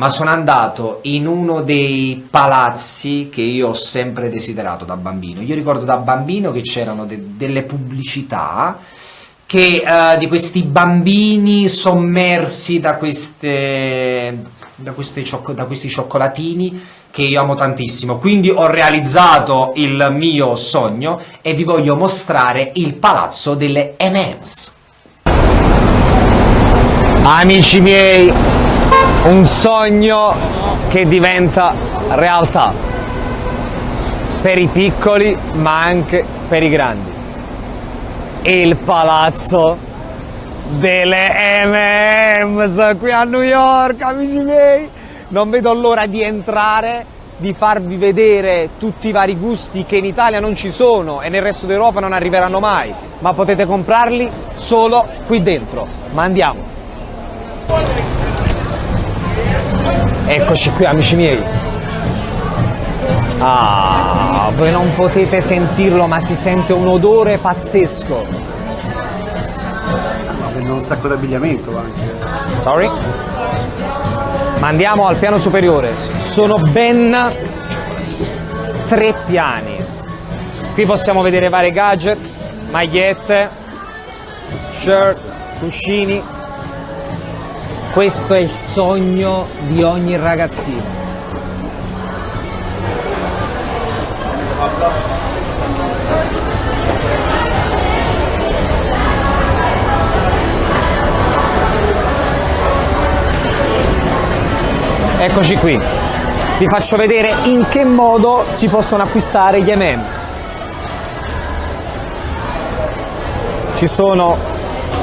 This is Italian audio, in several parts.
ma sono andato in uno dei palazzi che io ho sempre desiderato da bambino. Io ricordo da bambino che c'erano de delle pubblicità che, uh, di questi bambini sommersi da, queste, da, queste da questi cioccolatini che io amo tantissimo. Quindi ho realizzato il mio sogno e vi voglio mostrare il palazzo delle M&M's. Amici miei, un sogno che diventa realtà. Per i piccoli ma anche per i grandi. Il palazzo delle M&M's qui a New York amici miei. Non vedo l'ora di entrare di farvi vedere tutti i vari gusti che in Italia non ci sono e nel resto d'Europa non arriveranno mai. Ma potete comprarli solo qui dentro. Ma andiamo Eccoci qui amici miei. Ah, voi non potete sentirlo ma si sente un odore pazzesco. Prendo un sacco d'abbigliamento anche. Sorry? Ma andiamo al piano superiore. Sono ben tre piani. Qui possiamo vedere vari gadget, magliette, shirt, cuscini, questo è il sogno di ogni ragazzino. Eccoci qui, vi faccio vedere in che modo si possono acquistare gli M&M's. Ci sono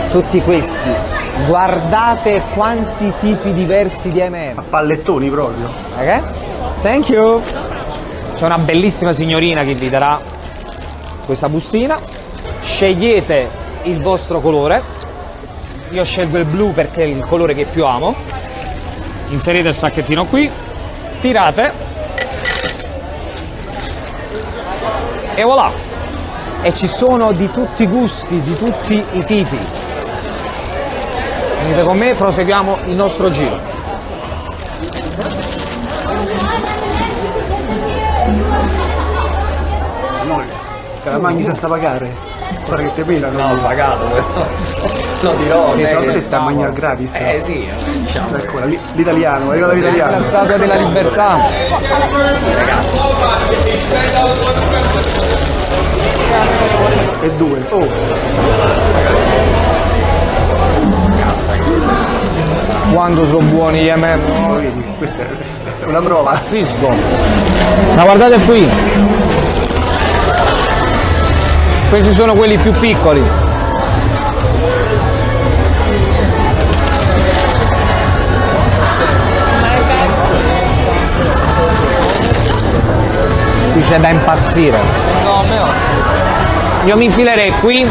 tutti questi Guardate quanti tipi diversi di M&M's. A pallettoni proprio. Ok? Thank you. C'è una bellissima signorina che vi darà questa bustina. Scegliete il vostro colore. Io scelgo il blu perché è il colore che più amo. Inserite il sacchettino qui. Tirate. E voilà. E ci sono di tutti i gusti, di tutti i tipi venite con me proseguiamo il nostro giro. No, te la mangi senza pagare? Guarda che te pelano no ho pagato però. Lo dirò che secondo te sta a mangiare gratis. Eh sì diciamo. Ecco l'italiano arriva l'italiano. La statua della libertà. E due. Oh quando sono buoni gli MM. No, vedi, questa è una prova. Zisco. Ma guardate qui. Questi sono quelli più piccoli. Qui c'è da impazzire. Io mi infilerei qui,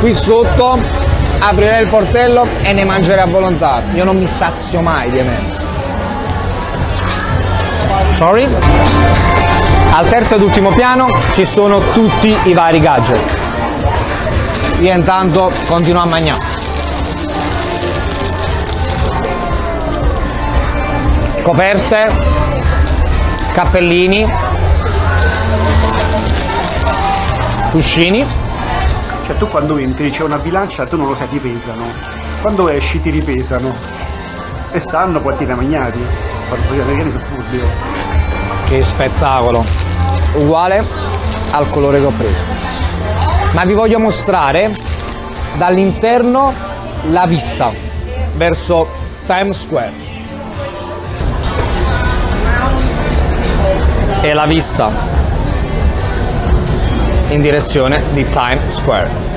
qui sotto aprirei il portello e ne mangerei a volontà. Io non mi sazio mai di M&M's. Sorry? Al terzo ed ultimo piano ci sono tutti i vari gadget. Io intanto continuo a mangiare. Coperte, cappellini, cuscini cioè tu quando entri c'è una bilancia, tu non lo sai, ti pesano. Quando esci ti ripesano. E sanno quanti ne mangiati. Gli americani sono furbi. Che spettacolo. Uguale al colore che ho preso. Ma vi voglio mostrare dall'interno la vista verso Times Square. E la vista in direzione di Times Square.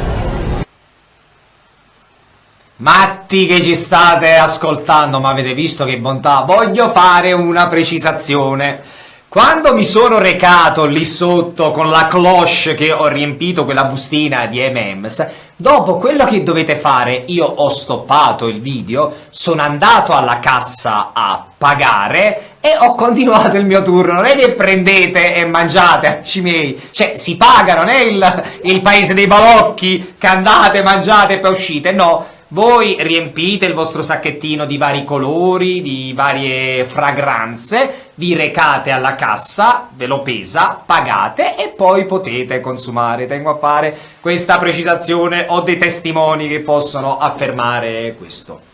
Matti che ci state ascoltando, ma avete visto che bontà, voglio fare una precisazione. Quando mi sono recato lì sotto con la cloche che ho riempito quella bustina di M&M's, dopo quello che dovete fare, io ho stoppato il video, sono andato alla cassa a pagare e ho continuato il mio turno. Non è che prendete e mangiate, amici miei. Cioè, si paga, non è il, il paese dei balocchi che andate, mangiate e poi uscite. No, Voi riempite il vostro sacchettino di vari colori, di varie fragranze, vi recate alla cassa, ve lo pesa, pagate e poi potete consumare. Tengo a fare questa precisazione, ho dei testimoni che possono affermare questo.